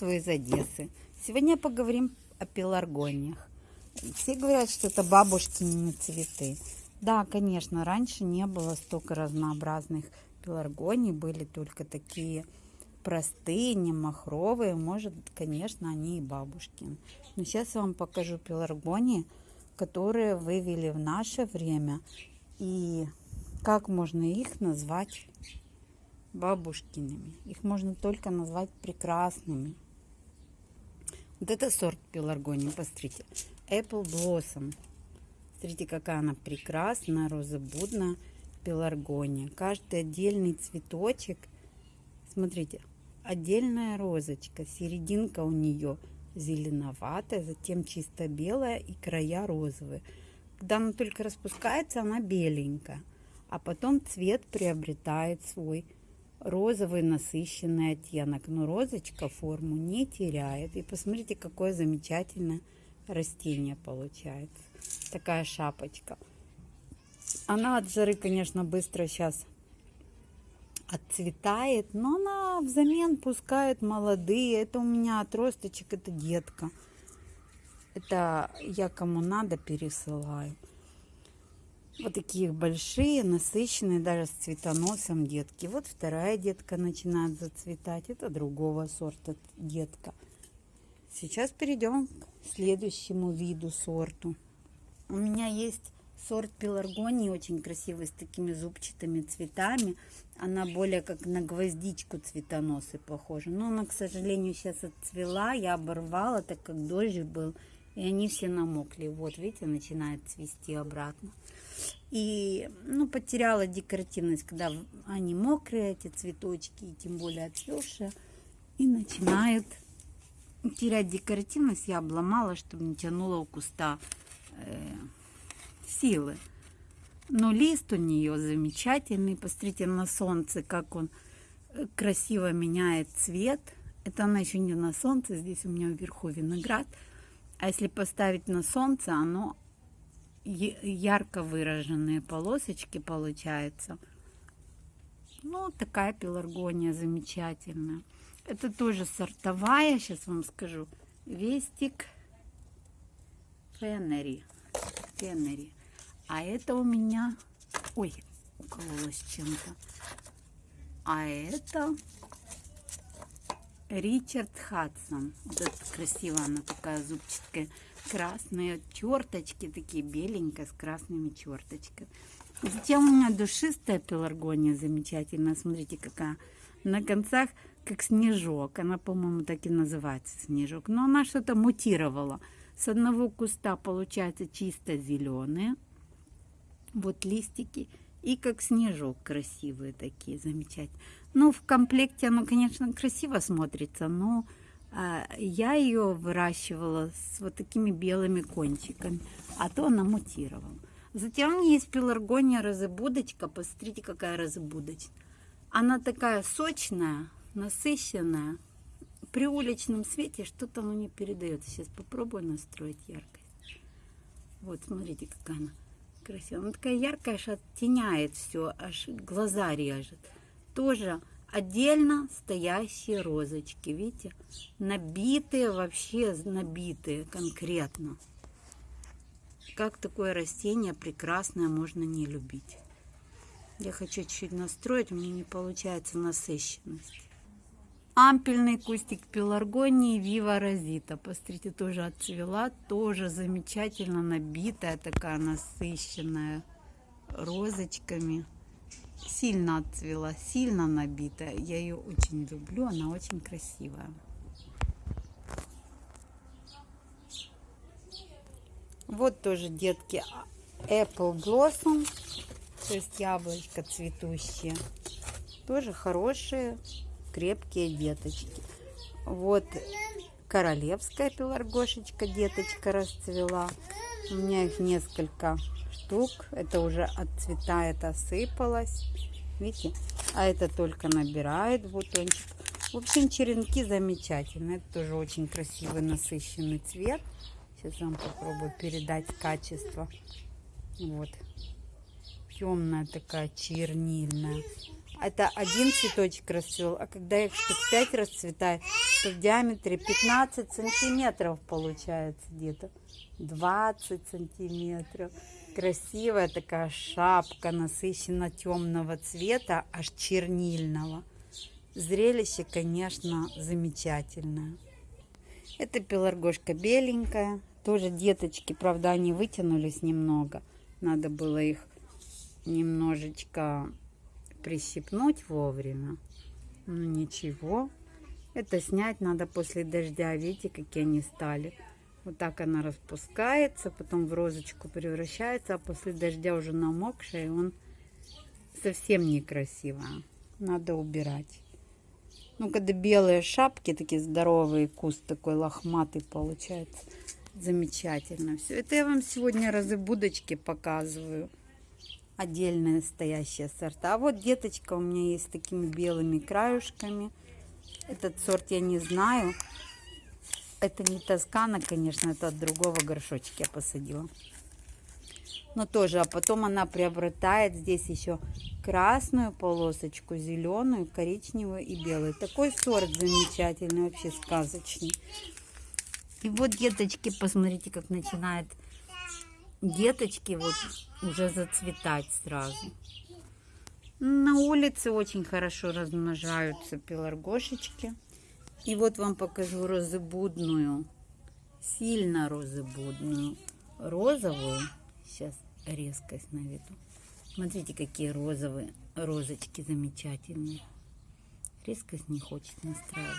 приветствую из Одессы. Сегодня поговорим о пеларгониях. Все говорят, что это бабушкины цветы. Да, конечно, раньше не было столько разнообразных пеларгоний, были только такие простые, не махровые. Может, конечно, они и бабушкины. Но сейчас я вам покажу пеларгонии, которые вывели в наше время. И как можно их назвать бабушкиными. Их можно только назвать прекрасными. Вот это сорт пеларгонии, посмотрите. Apple Blossom. Смотрите, какая она прекрасная, розобудная пеларгония. Каждый отдельный цветочек, смотрите, отдельная розочка, серединка у нее зеленоватая, затем чисто белая и края розовые. Когда она только распускается, она беленькая, а потом цвет приобретает свой розовый насыщенный оттенок. Но розочка форму не теряет. И посмотрите, какое замечательное растение получается. Такая шапочка. Она от жары, конечно, быстро сейчас отцветает, но она взамен пускает молодые. Это у меня отросточек, это детка. Это я кому надо пересылаю. Вот такие большие, насыщенные, даже с цветоносом детки. Вот вторая детка начинает зацветать. Это другого сорта детка. Сейчас перейдем к следующему виду сорту. У меня есть сорт пеларгонии, очень красивый, с такими зубчатыми цветами. Она более как на гвоздичку цветоносы похожа. Но она, к сожалению, сейчас отцвела. Я оборвала, так как дождь был. И они все намокли. Вот, видите, начинает цвести обратно. И, ну, потеряла декоративность, когда они мокрые, эти цветочки, и тем более отцвевшие. И начинают терять декоративность. Я обломала, чтобы не тянула у куста э, силы. Но лист у нее замечательный. Посмотрите на солнце, как он э, красиво меняет цвет. Это она еще не на солнце, здесь у меня вверху виноград. А если поставить на солнце, оно ярко выраженные полосочки получается. Ну, такая пеларгония замечательная. Это тоже сортовая, сейчас вам скажу. Вестик Феннери. Феннери. А это у меня... Ой, укололась чем-то. А это Ричард Хадсон. Вот это красиво, она такая зубчатая. Красные черточки, такие беленькие, с красными черточками. Затем у меня душистая пеларгония замечательная. Смотрите, какая. На концах как снежок. Она, по-моему, так и называется снежок. Но она что-то мутировала. С одного куста получается чисто зеленые. Вот листики. И как снежок красивые такие, замечательные. Ну, в комплекте оно, конечно, красиво смотрится, но а, я ее выращивала с вот такими белыми кончиками, а то она мутировала. Затем у меня есть пеларгония розыбудочка. Посмотрите, какая розыбудочка. Она такая сочная, насыщенная. При уличном свете что-то оно не передается. Сейчас попробую настроить яркость. Вот, смотрите, какая она красивая. Она такая яркая, аж оттеняет все, аж глаза режет тоже отдельно стоящие розочки. Видите? Набитые, вообще набитые конкретно. Как такое растение прекрасное можно не любить. Я хочу чуть-чуть настроить, у меня не получается насыщенность. Ампельный кустик пеларгонии Вива Розита. Посмотрите, тоже отцвела, тоже замечательно набитая, такая насыщенная розочками сильно отцвела, сильно набитая. Я ее очень люблю, она очень красивая. Вот тоже, детки, Apple Blossom, то есть яблочко цветущие. Тоже хорошие, крепкие деточки. Вот королевская пеларгошечка, деточка расцвела. У меня их несколько штук. Это уже отцветает, осыпалось. Видите? А это только набирает бутончик. В общем, черенки замечательные. Это тоже очень красивый насыщенный цвет. Сейчас вам попробую передать качество. Вот. Темная такая, чернильная. Это один цветочек расцвел, а когда их штук 5 расцветает, то в диаметре 15 сантиметров получается где-то. 20 сантиметров. Красивая такая шапка, насыщенно темного цвета, аж чернильного. Зрелище, конечно, замечательное. Это пеларгошка беленькая. Тоже деточки, правда, они вытянулись немного. Надо было их немножечко прищипнуть вовремя. Ну ничего. Это снять надо после дождя. Видите, какие они стали. Вот так она распускается, потом в розочку превращается, а после дождя уже намокшая, и он совсем некрасиво. Надо убирать. Ну, когда белые шапки, такие здоровые, куст такой лохматый получается. Замечательно все. Это я вам сегодня разы будочки показываю. Отдельные стоящие сорта. А вот деточка у меня есть с такими белыми краюшками. Этот сорт я не знаю. Это не Тоскана, конечно, это от другого горшочка я посадила. Но тоже, а потом она приобретает здесь еще красную полосочку, зеленую, коричневую и белую. Такой сорт замечательный, вообще сказочный. И вот деточки, посмотрите, как начинает деточки вот уже зацветать сразу. На улице очень хорошо размножаются пеларгошечки. И вот вам покажу розыбудную, сильно розыбудную, розовую. Сейчас резкость наведу. Смотрите, какие розовые розочки замечательные. Резкость не хочет настраивать.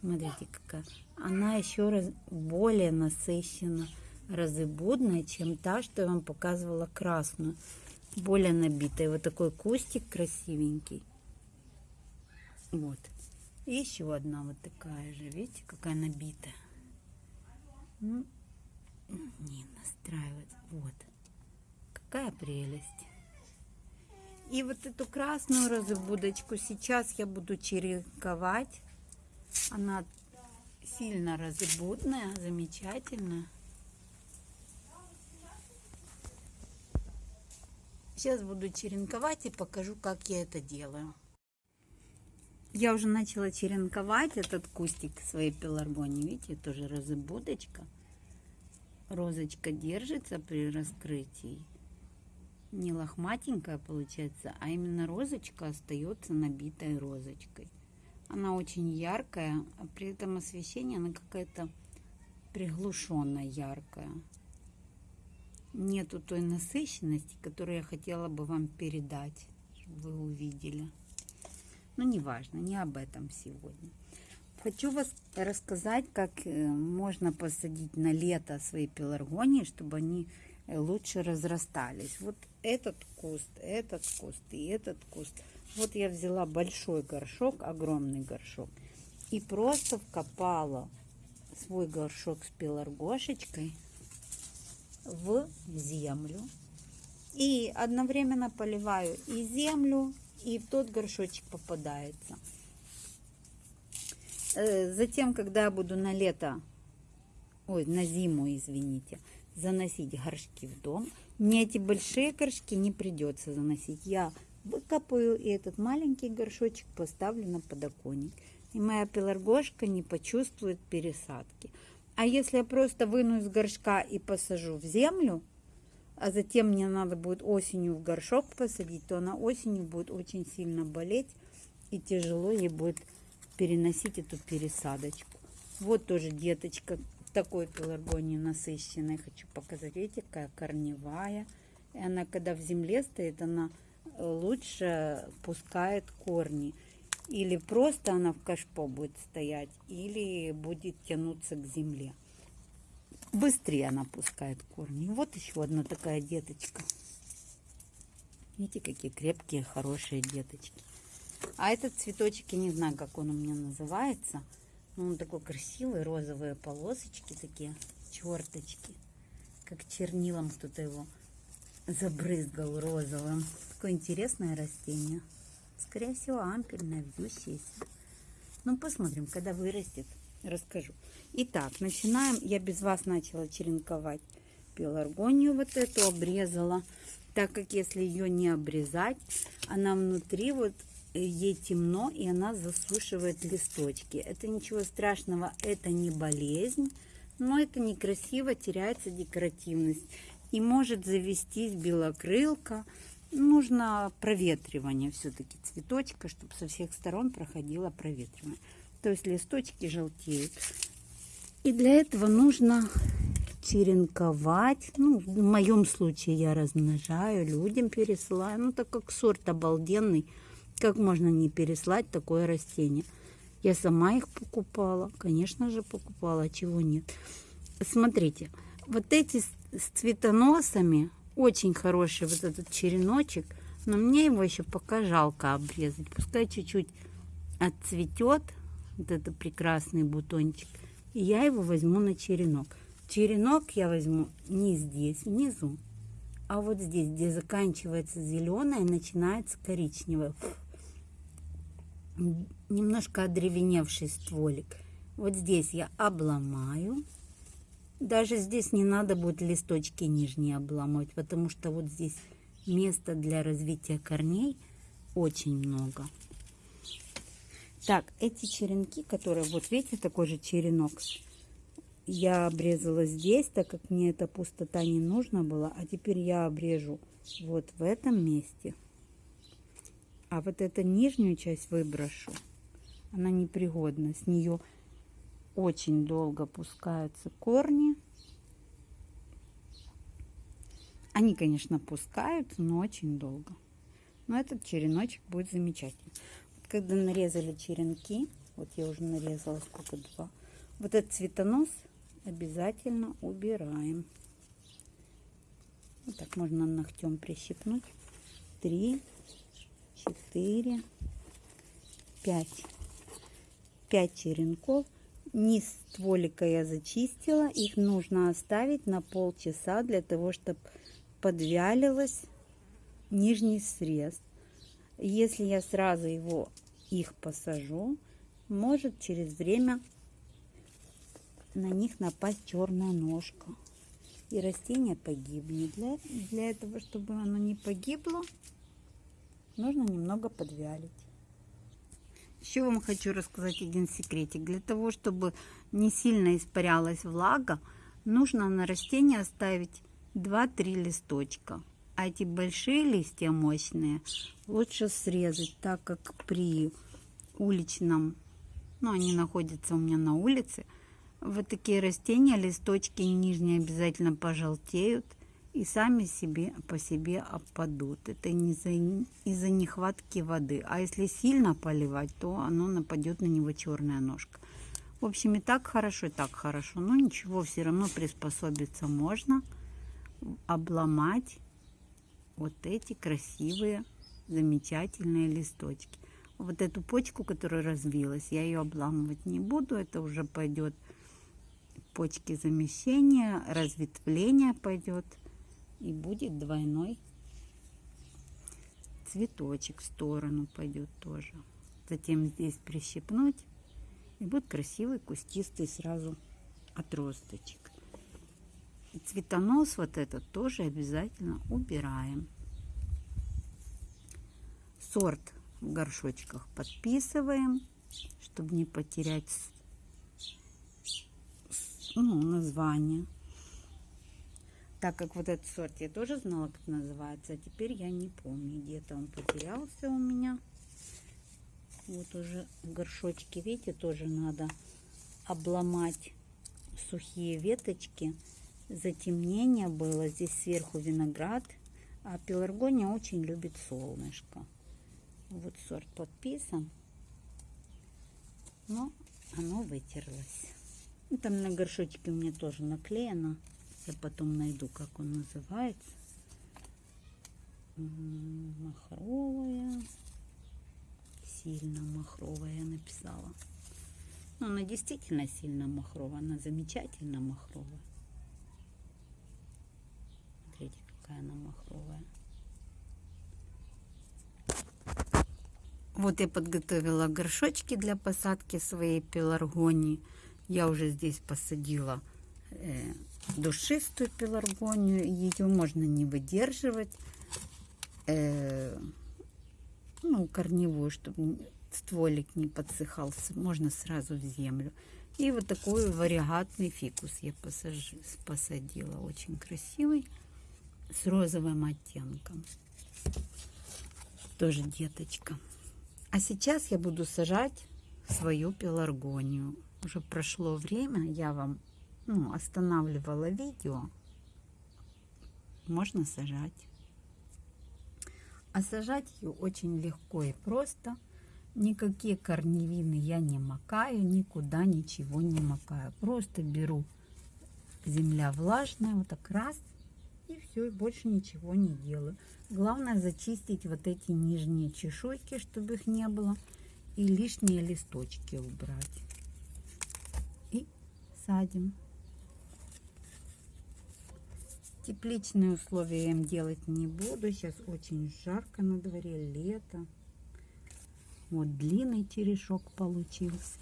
Смотрите, какая. Она еще раз более насыщена розыбудная, чем та, что я вам показывала красную. Более набитая. Вот такой кустик красивенький. Вот. И еще одна вот такая же. Видите, какая набитая. Ну, не настраивать. Вот. Какая прелесть. И вот эту красную розыбудочку сейчас я буду черенковать. Она сильно розыбудная, замечательная. Сейчас буду черенковать и покажу, как я это делаю. Я уже начала черенковать этот кустик своей пеларгонии. Видите, тоже розыбудочка. Розочка держится при раскрытии. Не лохматенькая получается, а именно розочка остается набитой розочкой. Она очень яркая, а при этом освещение она какая-то приглушенно яркая. Нету той насыщенности, которую я хотела бы вам передать, чтобы вы увидели. Но ну, неважно, не об этом сегодня. Хочу вас рассказать, как э, можно посадить на лето свои пеларгонии, чтобы они э, лучше разрастались. Вот этот куст, этот куст и этот куст. Вот я взяла большой горшок, огромный горшок, и просто вкопала свой горшок с пеларгошечкой в землю. И одновременно поливаю и землю, и в тот горшочек попадается. Э, затем, когда я буду на лето, ой, на зиму, извините, заносить горшки в дом, мне эти большие горшки не придется заносить. Я выкопаю и этот маленький горшочек поставлю на подоконник. И моя пеларгошка не почувствует пересадки. А если я просто выну из горшка и посажу в землю, а затем мне надо будет осенью в горшок посадить, то она осенью будет очень сильно болеть и тяжело ей будет переносить эту пересадочку. Вот тоже деточка такой пеларгонии насыщенной. Хочу показать. Видите, какая корневая. И она, когда в земле стоит, она лучше пускает корни. Или просто она в кашпо будет стоять, или будет тянуться к земле быстрее она пускает корни. Вот еще одна такая деточка. Видите, какие крепкие, хорошие деточки. А этот цветочек, я не знаю, как он у меня называется. Но он такой красивый, розовые полосочки такие, черточки. Как чернилом кто-то его забрызгал розовым. Такое интересное растение. Скорее всего, ампельное, вьющееся. Ну, посмотрим, когда вырастет расскажу. Итак, начинаем. Я без вас начала черенковать пеларгонию вот эту, обрезала. Так как если ее не обрезать, она внутри вот ей темно, и она засушивает листочки. Это ничего страшного, это не болезнь, но это некрасиво, теряется декоративность. И может завестись белокрылка. Нужно проветривание все-таки цветочка, чтобы со всех сторон проходило проветривание. То есть листочки желтеют. И для этого нужно черенковать. Ну, в моем случае я размножаю, людям пересылаю. Ну, так как сорт обалденный, как можно не переслать такое растение? Я сама их покупала, конечно же покупала, а чего нет. Смотрите, вот эти с цветоносами, очень хороший вот этот череночек, но мне его еще пока жалко обрезать. Пускай чуть-чуть отцветет, вот этот прекрасный бутончик, и я его возьму на черенок. Черенок я возьму не здесь, внизу, а вот здесь, где заканчивается зеленое, начинается коричневое немножко одревеневший стволик. Вот здесь я обломаю. Даже здесь не надо будет листочки нижние обломать, потому что вот здесь места для развития корней очень много. Так, эти черенки, которые, вот видите, такой же черенок, я обрезала здесь, так как мне эта пустота не нужна была, а теперь я обрежу вот в этом месте. А вот эту нижнюю часть выброшу. Она непригодна. С нее очень долго пускаются корни. Они, конечно, пускаются, но очень долго. Но этот череночек будет замечательный. Вот когда нарезали черенки, вот я уже нарезала сколько, два. Вот этот цветонос обязательно убираем. Вот так можно ногтем прищипнуть. Три, четыре, пять. Пять черенков. Низ стволика я зачистила. Их нужно оставить на полчаса для того, чтобы подвялилось нижний срез. Если я сразу его их посажу, может через время на них напасть черная ножка. И растение погибнет. Для, для этого, чтобы оно не погибло, нужно немного подвялить. Еще вам хочу рассказать один секретик. Для того, чтобы не сильно испарялась влага, нужно на растение оставить 2-3 листочка. А эти большие листья мощные лучше срезать, так как при уличном, ну они находятся у меня на улице, вот такие растения, листочки нижние обязательно пожелтеют – и сами себе по себе опадут. Это не из-за из нехватки воды. А если сильно поливать, то оно нападет на него черная ножка. В общем, и так хорошо, и так хорошо. Но ничего, все равно приспособиться можно. Обломать вот эти красивые, замечательные листочки. Вот эту почку, которая развилась, я ее обламывать не буду. Это уже пойдет почки замещения, разветвление пойдет и будет двойной цветочек в сторону пойдет тоже. Затем здесь прищипнуть и будет красивый кустистый сразу отросточек. И цветонос вот этот тоже обязательно убираем. Сорт в горшочках подписываем, чтобы не потерять ну, название так как вот этот сорт я тоже знала, как называется, а теперь я не помню, где-то он потерялся у меня. Вот уже в горшочке, видите, тоже надо обломать сухие веточки. Затемнение было, здесь сверху виноград, а пеларгония очень любит солнышко. Вот сорт подписан, но оно вытерлось. Там на горшочке у меня тоже наклеено. Я потом найду, как он называется. Махровая. Сильно махровая написала. Но она действительно сильно махровая. Она замечательно махровая. Смотрите, какая она махровая. Вот я подготовила горшочки для посадки своей пеларгонии. Я уже здесь посадила э, душистую пеларгонию. Ее можно не выдерживать. Э, ну, корневую, чтобы стволик не подсыхал. Можно сразу в землю. И вот такой варигатный фикус я посажу, посадила. Очень красивый. С розовым оттенком. Тоже деточка. А сейчас я буду сажать свою пеларгонию. Уже прошло время, я вам ну, останавливала видео. Можно сажать. А сажать ее очень легко и просто. Никакие корневины я не макаю, никуда ничего не макаю. Просто беру земля влажная, вот так раз, и все, и больше ничего не делаю. Главное зачистить вот эти нижние чешуйки, чтобы их не было, и лишние листочки убрать. И садим. Тепличные условия им делать не буду. Сейчас очень жарко на дворе, лето. Вот длинный терешок получился.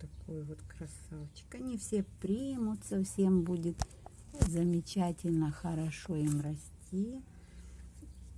Такой вот красавчик. Они все примутся, всем будет замечательно, хорошо им расти.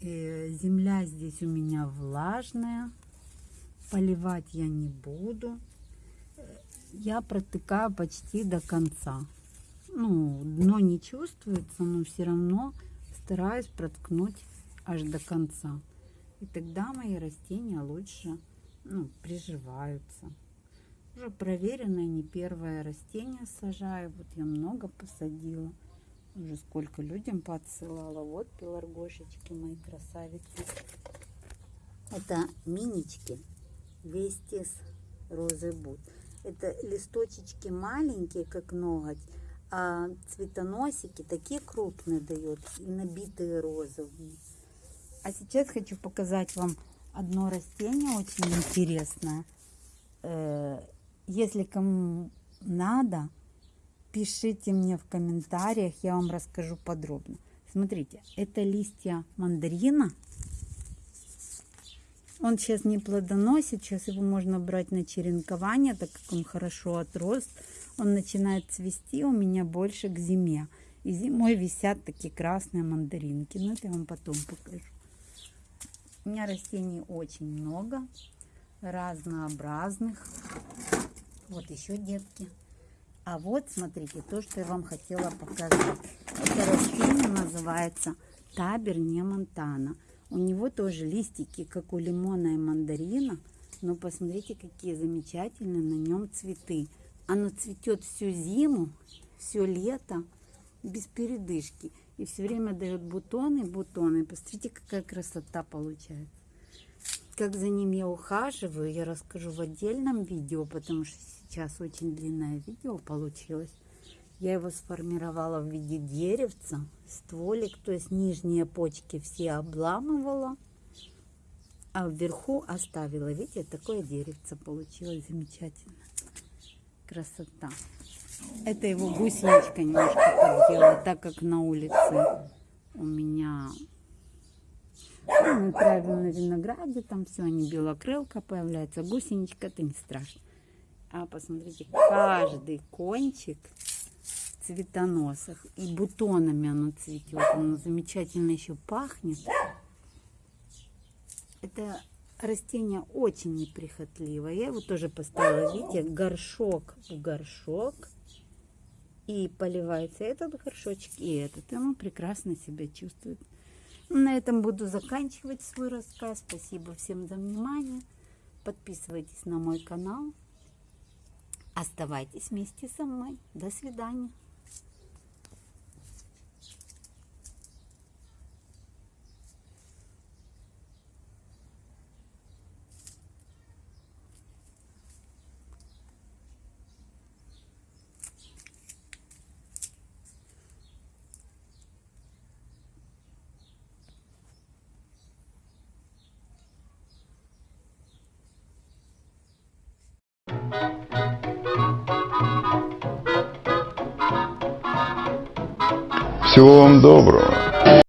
Э, земля здесь у меня влажная. Поливать я не буду. Я протыкаю почти до конца. Ну, дно не чувствуется, но все равно стараюсь проткнуть аж до конца. И тогда мои растения лучше ну, приживаются. Уже проверенное, не первое растение сажаю. Вот я много посадила. Уже сколько людям подсылала. Вот пеларгошечки мои красавицы. Это минички. Вестис розы бут. Это листочечки маленькие, как ноготь. А цветоносики такие крупные дает. И набитые розовые. А сейчас хочу показать вам одно растение очень интересное. Э, если кому надо, пишите мне в комментариях, я вам расскажу подробно. Смотрите, это листья мандарина. Он сейчас не плодоносит, сейчас его можно брать на черенкование, так как он хорошо отрос. Он начинает цвести у меня больше к зиме. И зимой висят такие красные мандаринки. Но это я вам потом покажу. У меня растений очень много, разнообразных. Вот еще детки. А вот, смотрите, то, что я вам хотела показать. Это растение называется табер не монтана. У него тоже листики, как у лимона и мандарина. Но посмотрите, какие замечательные на нем цветы. Оно цветет всю зиму, все лето, без передышки. И все время дает бутоны, бутоны. Посмотрите, какая красота получается. Как за ним я ухаживаю, я расскажу в отдельном видео, потому что сейчас очень длинное видео получилось. Я его сформировала в виде деревца, стволик, то есть нижние почки все обламывала, а вверху оставила. Видите, такое деревце получилось замечательно. Красота. Это его гусеничка немножко подделала, так как на улице у меня ну, мы на винограде, там все, они белокрылка появляется, гусеничка, это не страшно. А посмотрите, каждый кончик в цветоносах и бутонами оно цветет, оно замечательно еще пахнет. Это растение очень неприхотливое. Я его тоже поставила, видите, горшок в горшок. И поливается этот горшочек и этот. И он прекрасно себя чувствует. На этом буду заканчивать свой рассказ. Спасибо всем за внимание. Подписывайтесь на мой канал. Оставайтесь вместе со мной. До свидания. Всего вам доброго.